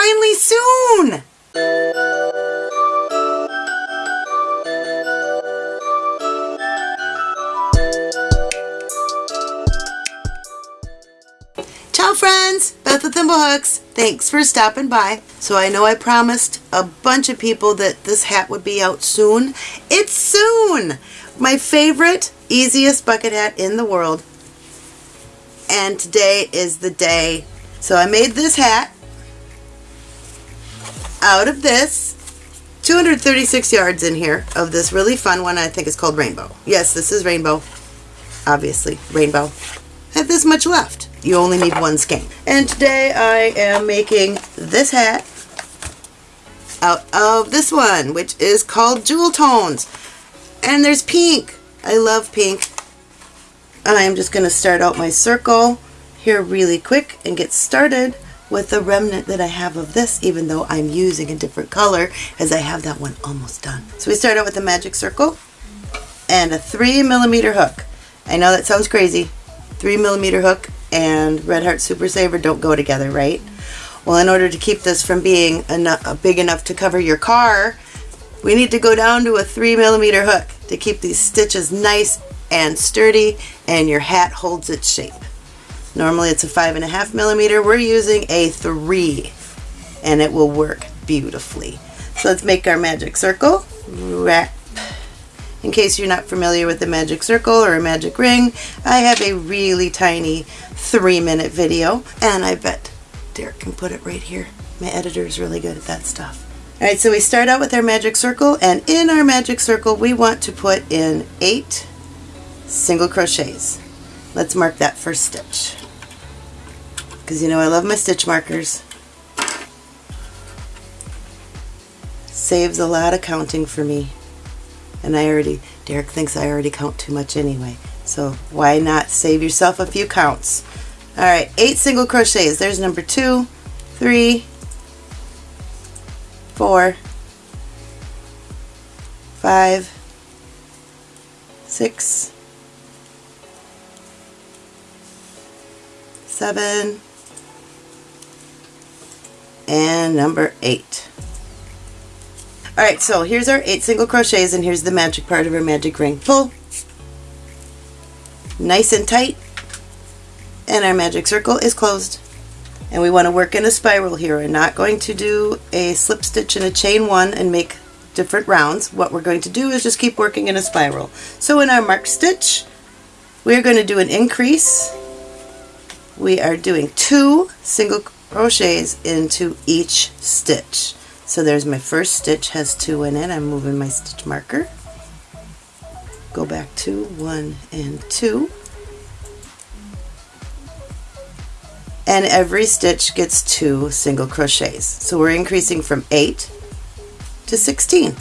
finally soon! Ciao friends, Beth with Thimblehooks. Thanks for stopping by. So I know I promised a bunch of people that this hat would be out soon. It's soon! My favorite, easiest bucket hat in the world. And today is the day. So I made this hat out of this. 236 yards in here of this really fun one I think it's called Rainbow. Yes, this is Rainbow. Obviously, Rainbow. Have this much left. You only need one skein. And today I am making this hat out of this one, which is called Jewel Tones. And there's pink. I love pink. I am just going to start out my circle here really quick and get started with the remnant that I have of this, even though I'm using a different color as I have that one almost done. So we start out with a magic circle and a three millimeter hook. I know that sounds crazy. Three millimeter hook and Red Heart Super Saver don't go together, right? Well, in order to keep this from being enough, big enough to cover your car, we need to go down to a three millimeter hook to keep these stitches nice and sturdy and your hat holds its shape. Normally it's a five and a half millimeter. We're using a three and it will work beautifully. So let's make our magic circle. Wrap. In case you're not familiar with the magic circle or a magic ring, I have a really tiny three minute video and I bet Derek can put it right here. My editor is really good at that stuff. Alright, so we start out with our magic circle and in our magic circle we want to put in eight single crochets. Let's mark that first stitch. Because you know I love my stitch markers. Saves a lot of counting for me. And I already, Derek thinks I already count too much anyway. So why not save yourself a few counts? Alright, eight single crochets. There's number two, three, four, five, six, seven, and number eight. Alright, so here's our eight single crochets and here's the magic part of our magic ring. Pull, nice and tight, and our magic circle is closed. And we want to work in a spiral here. We're not going to do a slip stitch and a chain one and make different rounds. What we're going to do is just keep working in a spiral. So in our marked stitch, we're going to do an increase. We are doing two single crochets into each stitch. So there's my first stitch has two in it. I'm moving my stitch marker. Go back to one and two. And every stitch gets two single crochets. So we're increasing from 8 to 16.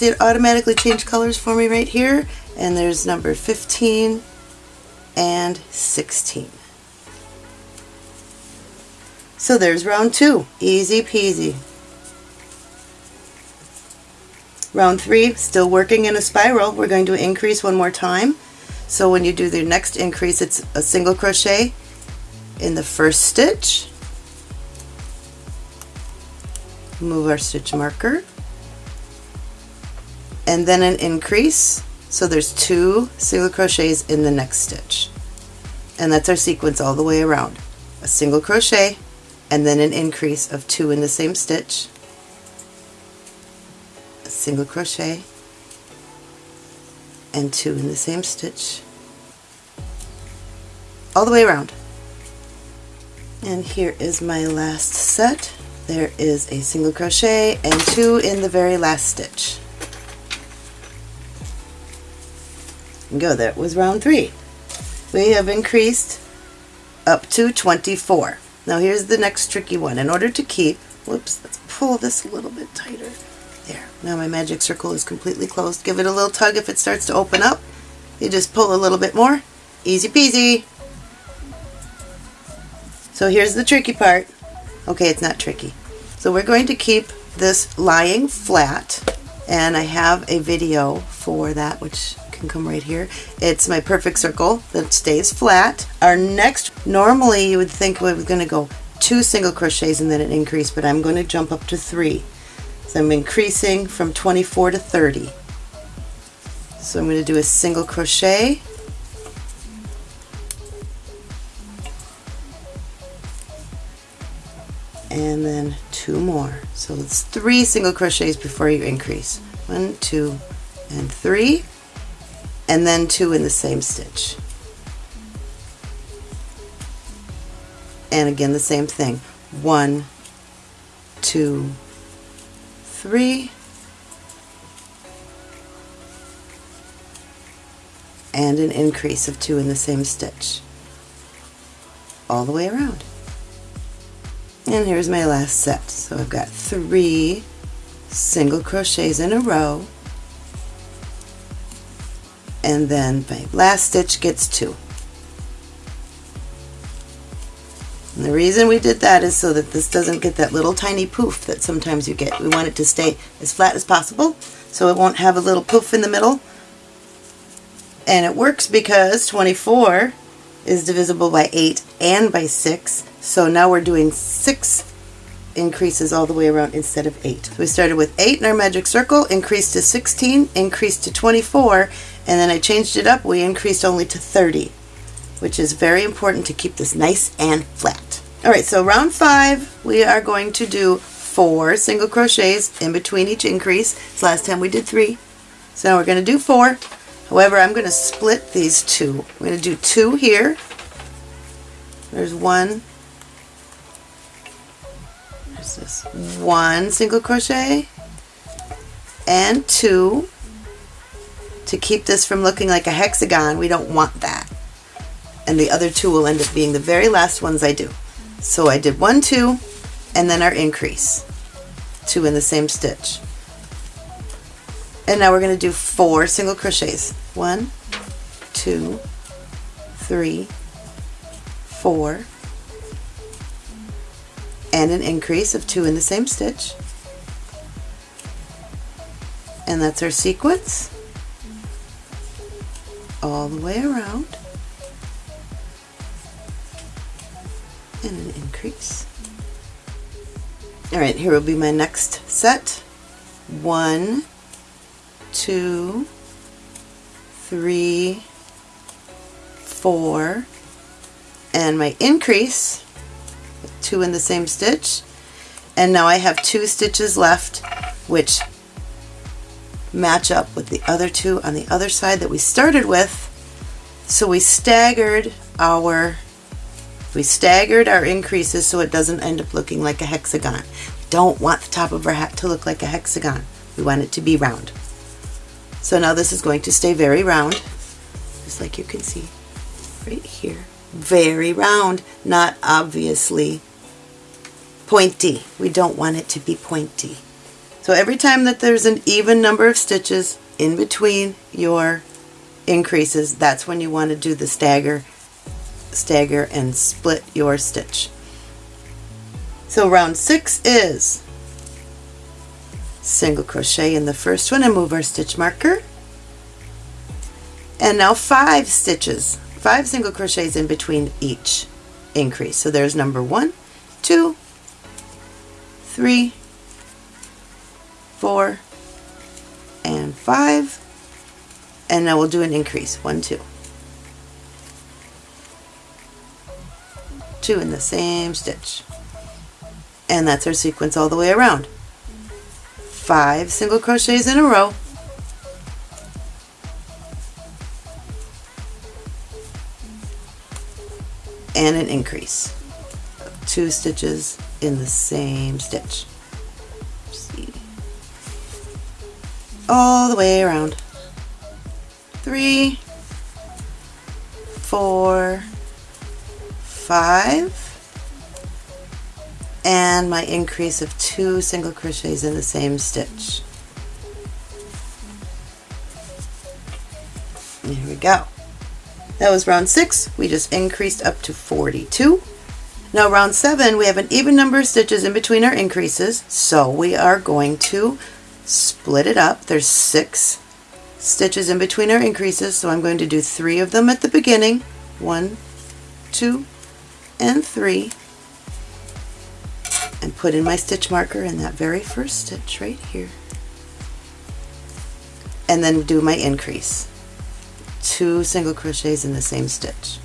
See it automatically changed colors for me right here. And there's number 15 and 16. So there's round two. Easy peasy. Round three, still working in a spiral. We're going to increase one more time. So when you do the next increase, it's a single crochet in the first stitch. Move our stitch marker and then an increase. So there's two single crochets in the next stitch. And that's our sequence all the way around. A single crochet and then an increase of two in the same stitch. A single crochet and two in the same stitch. All the way around. And here is my last set. There is a single crochet and two in the very last stitch go. That was round three. We have increased up to 24. Now here's the next tricky one. In order to keep, whoops, let's pull this a little bit tighter. There. Now my magic circle is completely closed. Give it a little tug if it starts to open up. You just pull a little bit more. Easy peasy. So here's the tricky part. Okay, it's not tricky. So we're going to keep this lying flat and I have a video for that which can come right here. It's my perfect circle that stays flat. Our next, normally you would think we are going to go two single crochets and then an increase, but I'm going to jump up to three. So I'm increasing from 24 to 30. So I'm going to do a single crochet and then two more. So it's three single crochets before you increase. One, two, and three, and then two in the same stitch. And again the same thing. One, two, three, and an increase of two in the same stitch all the way around. And here's my last set. So I've got three single crochets in a row and then my last stitch gets two. And the reason we did that is so that this doesn't get that little tiny poof that sometimes you get. We want it to stay as flat as possible so it won't have a little poof in the middle. And it works because 24 is divisible by 8 and by 6 so now we're doing six increases all the way around instead of eight. So we started with eight in our magic circle, increased to 16, increased to 24, and then I changed it up. We increased only to 30, which is very important to keep this nice and flat. All right, so round five, we are going to do four single crochets in between each increase. So last time we did three. So now we're going to do four. However, I'm going to split these two. I'm going to do two here. There's one, this one single crochet and two to keep this from looking like a hexagon. We don't want that. And the other two will end up being the very last ones I do. So I did one two and then our increase. Two in the same stitch. And now we're going to do four single crochets. One two three four and an increase of two in the same stitch. And that's our sequence. All the way around. And an increase. Alright here will be my next set. One two three four and my increase two in the same stitch and now I have two stitches left which match up with the other two on the other side that we started with so we staggered our we staggered our increases so it doesn't end up looking like a hexagon. We don't want the top of our hat to look like a hexagon. We want it to be round. So now this is going to stay very round, just like you can see right here. Very round, not obviously pointy. We don't want it to be pointy. So every time that there's an even number of stitches in between your increases, that's when you want to do the stagger, stagger and split your stitch. So round six is single crochet in the first one and move our stitch marker. And now five stitches, five single crochets in between each increase. So there's number one, two, three, four, and five. And now we'll do an increase. One, two. Two in the same stitch. And that's our sequence all the way around. Five single crochets in a row. And an increase two stitches in the same stitch. All the way around. Three, four, five, and my increase of two single crochets in the same stitch. There we go. That was round six. We just increased up to 42. Now round seven, we have an even number of stitches in between our increases, so we are going to split it up. There's six stitches in between our increases, so I'm going to do three of them at the beginning. One, two, and three. And put in my stitch marker in that very first stitch right here. And then do my increase. Two single crochets in the same stitch.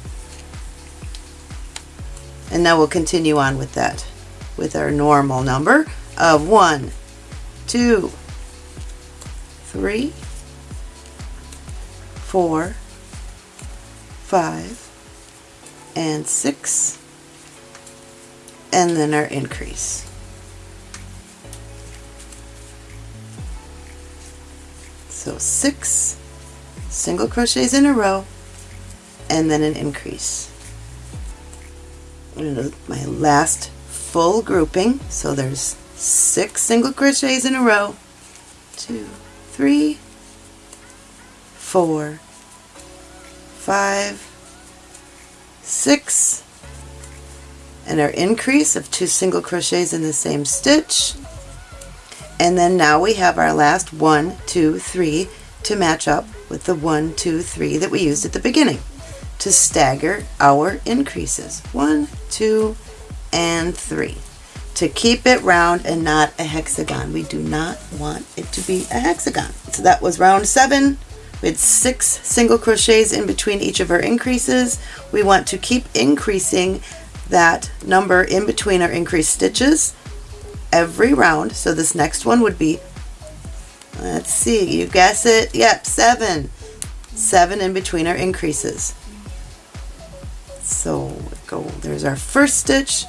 And now we'll continue on with that with our normal number of one, two, three, four, five, and six, and then our increase. So six single crochets in a row and then an increase my last full grouping. So there's six single crochets in a row. Two, three, four, five, six, and our increase of two single crochets in the same stitch. And then now we have our last one, two, three to match up with the one, two, three that we used at the beginning to stagger our increases. One, two, and three. To keep it round and not a hexagon. We do not want it to be a hexagon. So that was round seven. We had six single crochets in between each of our increases. We want to keep increasing that number in between our increased stitches every round. So this next one would be, let's see, you guess it? Yep, seven. Seven in between our increases. So go, there's our first stitch,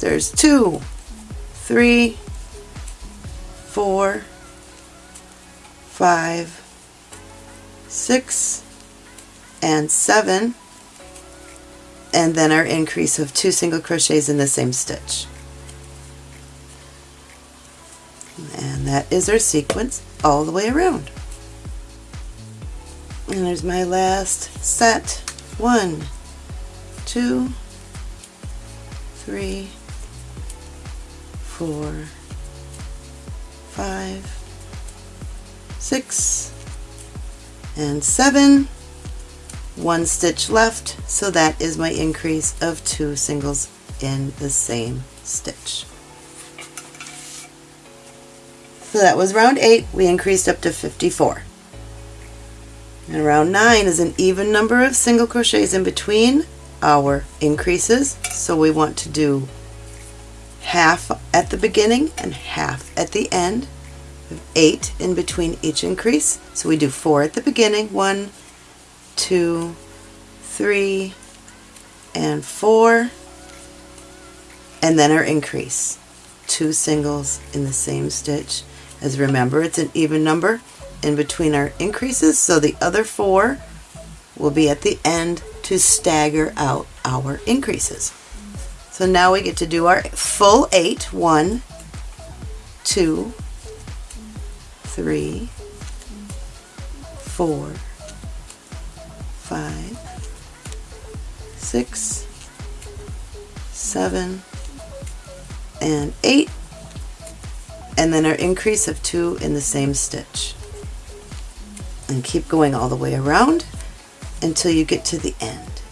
there's two, three, four, five, six, and seven, and then our increase of two single crochets in the same stitch. And that is our sequence all the way around. And there's my last set. One, two, three, four, five, six, and seven. One stitch left, so that is my increase of two singles in the same stitch. So that was round 8, we increased up to 54. And round 9 is an even number of single crochets in between our increases. So we want to do half at the beginning and half at the end. Eight in between each increase. So we do four at the beginning. One, two, three, and four. And then our increase. Two singles in the same stitch. As remember, it's an even number in between our increases. So the other four will be at the end to stagger out our increases. So now we get to do our full eight. One, two, three, four, five, six, seven, and eight. And then our increase of two in the same stitch. And keep going all the way around until you get to the end.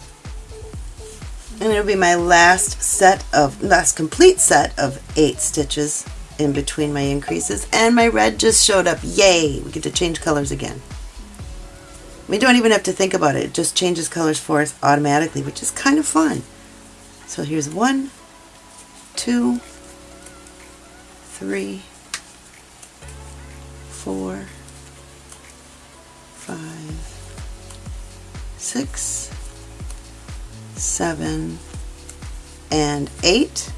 And it'll be my last set of, last complete set of eight stitches in between my increases. And my red just showed up. Yay! We get to change colors again. We don't even have to think about it. It just changes colors for us automatically, which is kind of fun. So here's one, two, three, four, five, six, seven, and eight.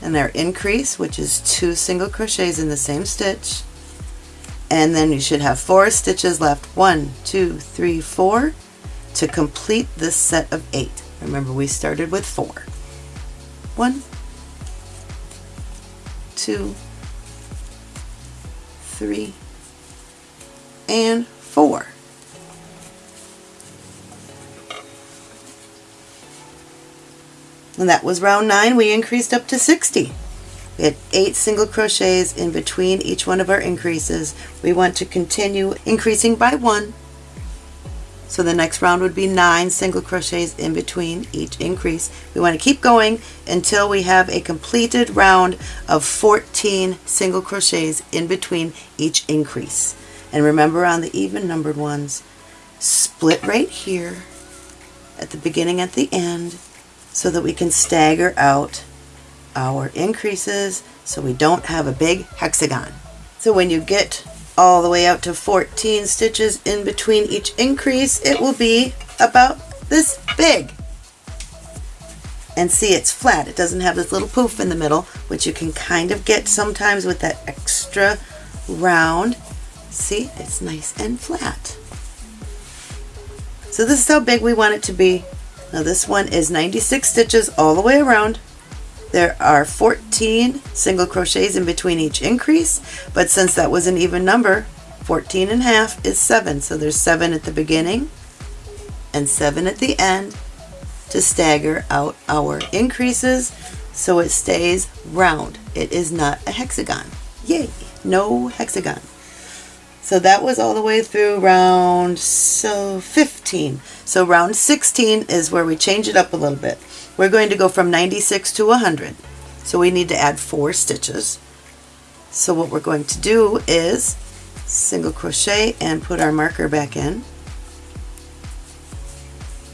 And our increase, which is two single crochets in the same stitch. And then you should have four stitches left. One, two, three, four to complete this set of eight. Remember, we started with four. One, two, three, and four. And that was round 9. We increased up to 60. We had 8 single crochets in between each one of our increases. We want to continue increasing by 1 so the next round would be nine single crochets in between each increase. We want to keep going until we have a completed round of 14 single crochets in between each increase. And remember on the even numbered ones, split right here at the beginning at the end so that we can stagger out our increases so we don't have a big hexagon. So when you get all the way out to 14 stitches in between each increase, it will be about this big. And see, it's flat. It doesn't have this little poof in the middle, which you can kind of get sometimes with that extra round. See, it's nice and flat. So this is how big we want it to be. Now this one is 96 stitches all the way around. There are 14 single crochets in between each increase, but since that was an even number, 14 and a half is 7. So there's 7 at the beginning and 7 at the end to stagger out our increases so it stays round. It is not a hexagon. Yay! No hexagon. So that was all the way through round so 15. So round 16 is where we change it up a little bit. We're going to go from 96 to 100. So we need to add four stitches. So what we're going to do is single crochet and put our marker back in.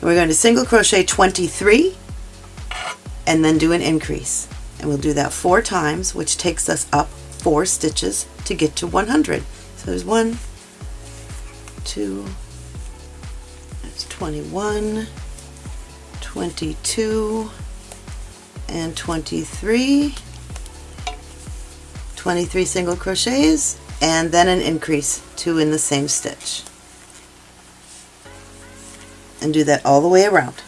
we're going to single crochet 23 and then do an increase. And we'll do that four times, which takes us up four stitches to get to 100. So there's one, two, that's 21, 22 and 23 23 single crochets and then an increase two in the same stitch. And do that all the way around.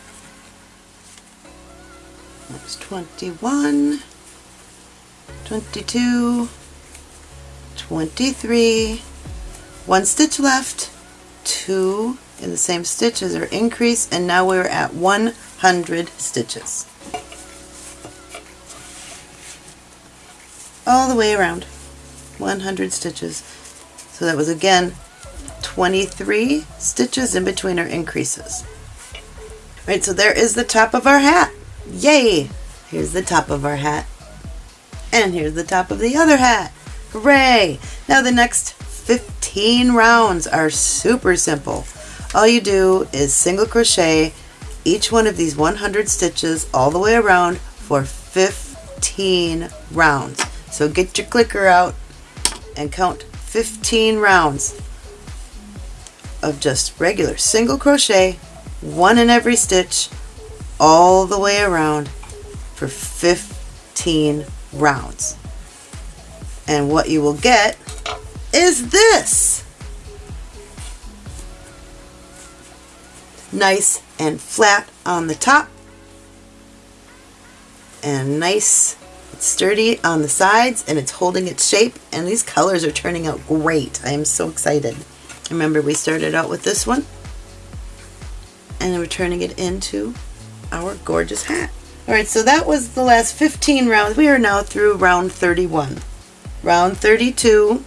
That's 21 22 23 one stitch left two in the same stitches or increase and now we're at 100 stitches. All the way around 100 stitches. So that was again 23 stitches in between our increases. Right so there is the top of our hat. Yay! Here's the top of our hat. And here's the top of the other hat. Hooray! Now the next 15 rounds are super simple all you do is single crochet each one of these 100 stitches all the way around for 15 rounds. So get your clicker out and count 15 rounds of just regular single crochet, one in every stitch, all the way around for 15 rounds. And what you will get is this. nice and flat on the top and nice sturdy on the sides and it's holding its shape and these colors are turning out great. I am so excited. Remember we started out with this one and we're turning it into our gorgeous hat. Alright, so that was the last 15 rounds. We are now through round 31. Round 32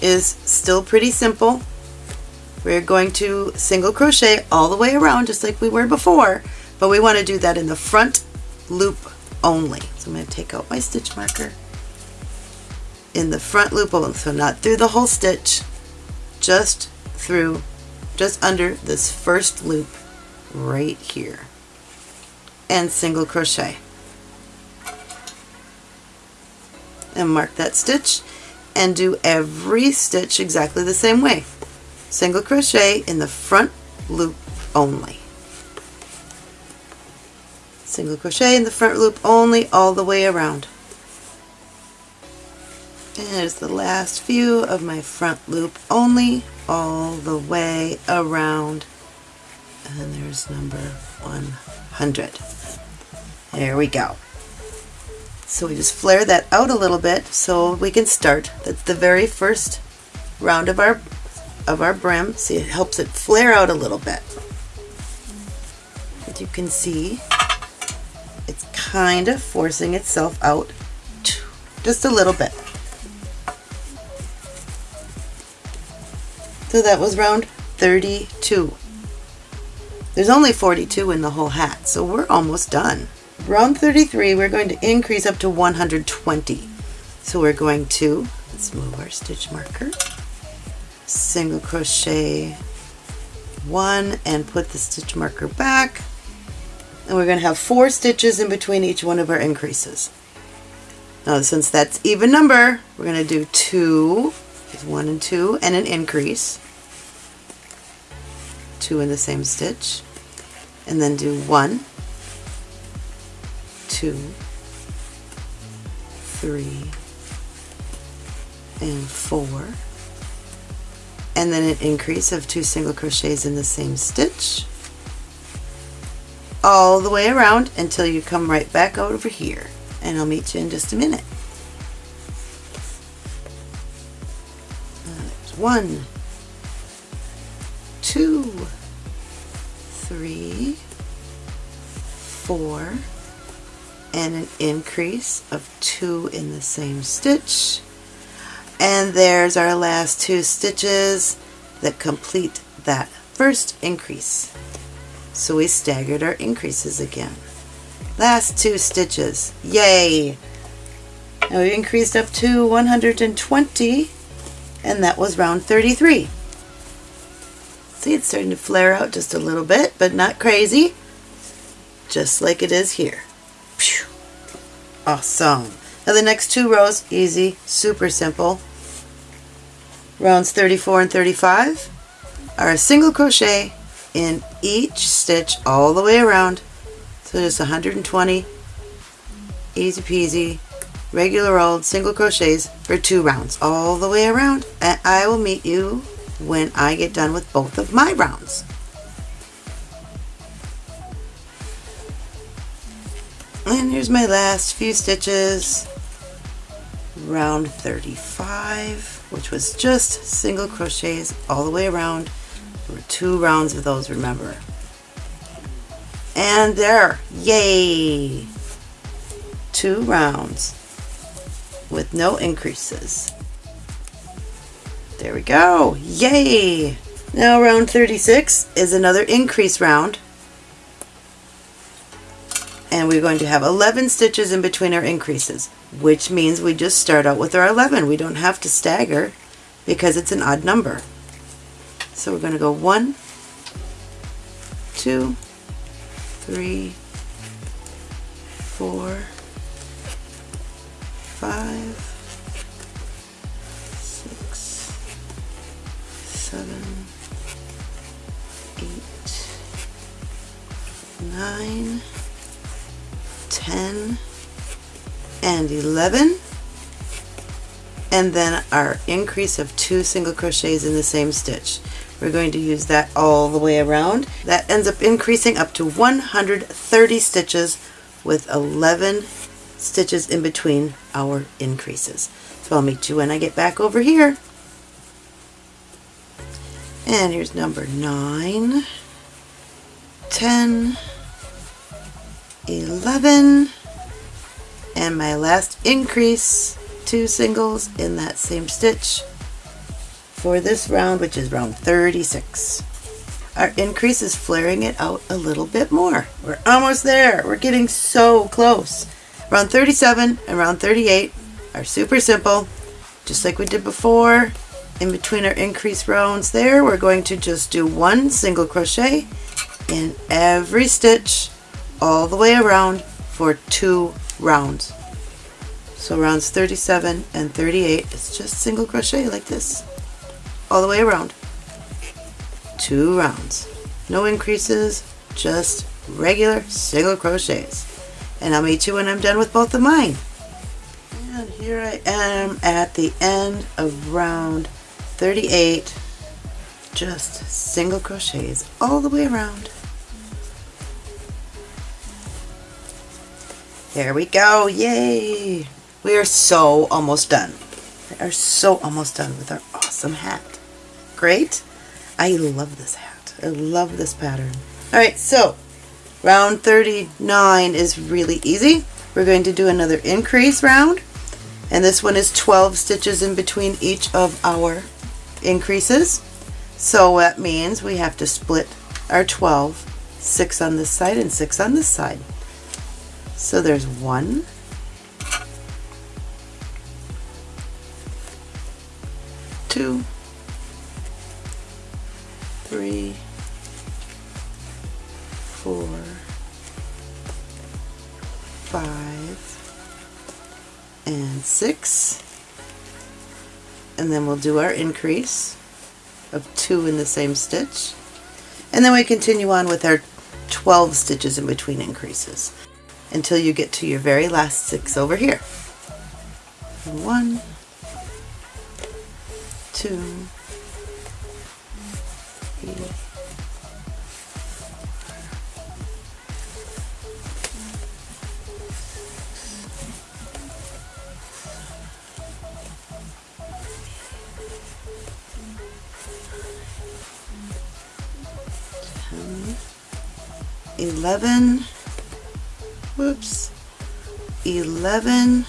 is still pretty simple. We're going to single crochet all the way around just like we were before, but we want to do that in the front loop only. So I'm going to take out my stitch marker in the front loop only, so not through the whole stitch, just through, just under this first loop right here and single crochet and mark that stitch and do every stitch exactly the same way single crochet in the front loop only. Single crochet in the front loop only all the way around. And there's the last few of my front loop only all the way around. And there's number 100. There we go. So we just flare that out a little bit so we can start. That's the very first round of our of our brim. See, it helps it flare out a little bit. As you can see, it's kind of forcing itself out just a little bit. So that was round 32. There's only 42 in the whole hat, so we're almost done. Round 33, we're going to increase up to 120. So we're going to, let's move our stitch marker, single crochet one and put the stitch marker back. And we're going to have four stitches in between each one of our increases. Now since that's even number, we're going to do two, one and two, and an increase two in the same stitch and then do one, two, three, and four and then an increase of two single crochets in the same stitch all the way around until you come right back out over here and I'll meet you in just a minute. One, two, three, four, and an increase of two in the same stitch. And there's our last two stitches that complete that first increase. So we staggered our increases again. Last two stitches. Yay! Now we increased up to 120 and that was round 33. See, it's starting to flare out just a little bit, but not crazy. Just like it is here. Awesome. Now the next two rows, easy, super simple. Rounds 34 and 35 are a single crochet in each stitch all the way around. So just 120, easy peasy, regular old single crochets for two rounds all the way around. And I will meet you when I get done with both of my rounds. And here's my last few stitches. Round 35, which was just single crochets all the way around. There were two rounds of those, remember. And there, yay! Two rounds with no increases. There we go. Yay! Now round 36 is another increase round. And we're going to have 11 stitches in between our increases, which means we just start out with our 11. We don't have to stagger because it's an odd number. So we're going to go one, two, three, four, five, seven, eight, nine, ten, and 11 and then our increase of two single crochets in the same stitch. We're going to use that all the way around. That ends up increasing up to 130 stitches with 11 stitches in between our increases. So I'll meet you when I get back over here. And here's number 9, 10, 11, and my last increase, two singles in that same stitch for this round, which is round 36. Our increase is flaring it out a little bit more. We're almost there. We're getting so close. Round 37 and round 38 are super simple, just like we did before in between our increase rounds there we're going to just do one single crochet in every stitch all the way around for two rounds. So rounds 37 and 38 it's just single crochet like this all the way around. Two rounds. No increases just regular single crochets. And I'll meet you when I'm done with both of mine. And here I am at the end of round 38 just single crochets all the way around there we go. Yay. We are so almost done. We are so almost done with our awesome hat. Great. I love this hat. I love this pattern. All right so Round 39 is really easy. We're going to do another increase round and this one is 12 stitches in between each of our increases. So that means we have to split our 12, 6 on this side and 6 on this side. So there's one, two, three, four, five, and six. And then we'll do our increase of two in the same stitch. And then we continue on with our 12 stitches in between increases until you get to your very last six over here. One, two, three, 11, whoops, 11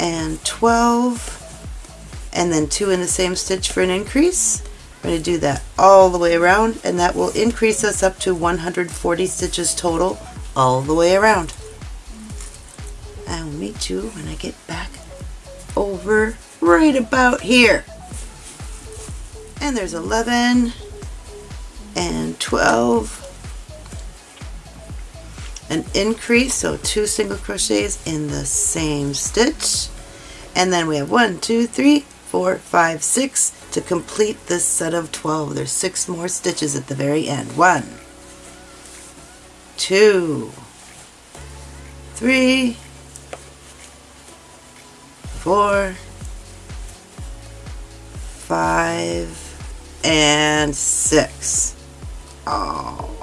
and 12 and then two in the same stitch for an increase. We're going to do that all the way around and that will increase us up to 140 stitches total all the way around. I will meet you when I get back over right about here. And there's 11 and 12 an increase so two single crochets in the same stitch. And then we have one two three four five six to complete this set of 12 there's six more stitches at the very end. One two three four five and six. Oh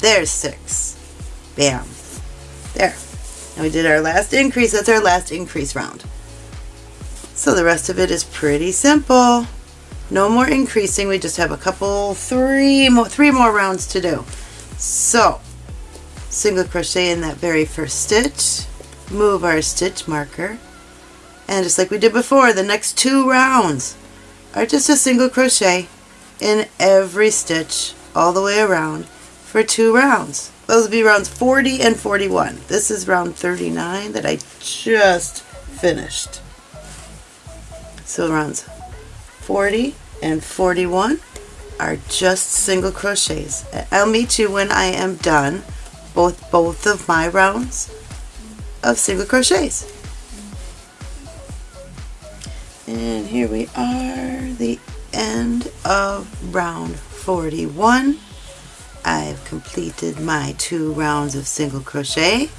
There's six. Bam. There. And we did our last increase. That's our last increase round. So the rest of it is pretty simple. No more increasing. We just have a couple, three more, three more rounds to do. So, single crochet in that very first stitch, move our stitch marker, and just like we did before, the next two rounds are just a single crochet in every stitch all the way around for two rounds. Those will be rounds 40 and 41. This is round 39 that I just finished. So rounds 40 and 41 are just single crochets. I'll meet you when I am done both both of my rounds of single crochets. And here we are, the end of round 41. I've completed my two rounds of single crochet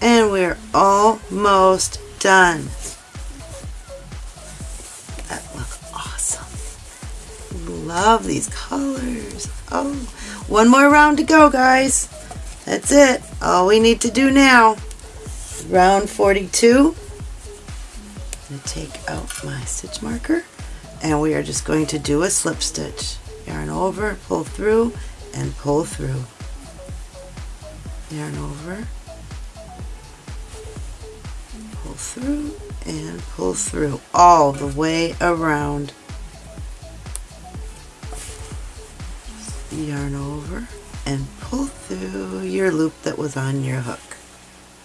and we're almost done. That look awesome. Love these colors. Oh, one more round to go guys. That's it. All we need to do now. Round 42. I'm going to take out my stitch marker and we are just going to do a slip stitch. Yarn over, pull through, and pull through. Yarn over, pull through, and pull through all the way around. Yarn over and pull through your loop that was on your hook.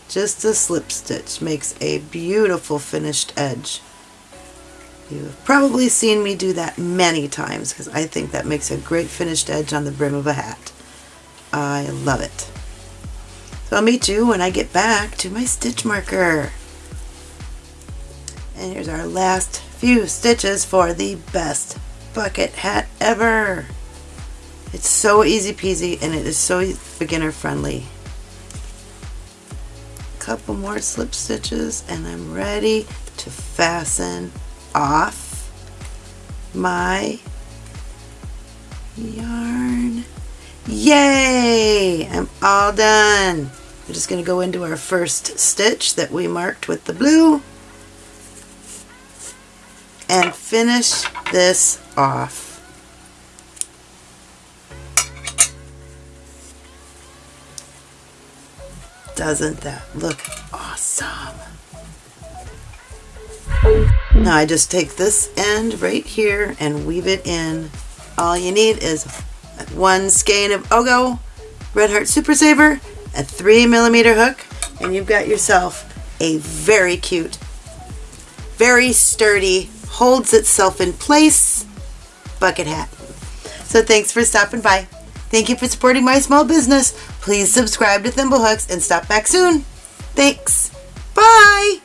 Just a slip stitch makes a beautiful finished edge. You've probably seen me do that many times because I think that makes a great finished edge on the brim of a hat. I love it. So I'll meet you when I get back to my stitch marker. And here's our last few stitches for the best bucket hat ever. It's so easy peasy and it is so beginner friendly. A couple more slip stitches and I'm ready to fasten off my yarn. Yay! I'm all done. We're just going to go into our first stitch that we marked with the blue and finish this off. Doesn't that look Now I just take this end right here and weave it in. All you need is one skein of Ogo Red Heart Super Saver, a three millimeter hook, and you've got yourself a very cute, very sturdy, holds itself in place bucket hat. So thanks for stopping by. Thank you for supporting my small business. Please subscribe to Thimblehooks and stop back soon. Thanks. Bye.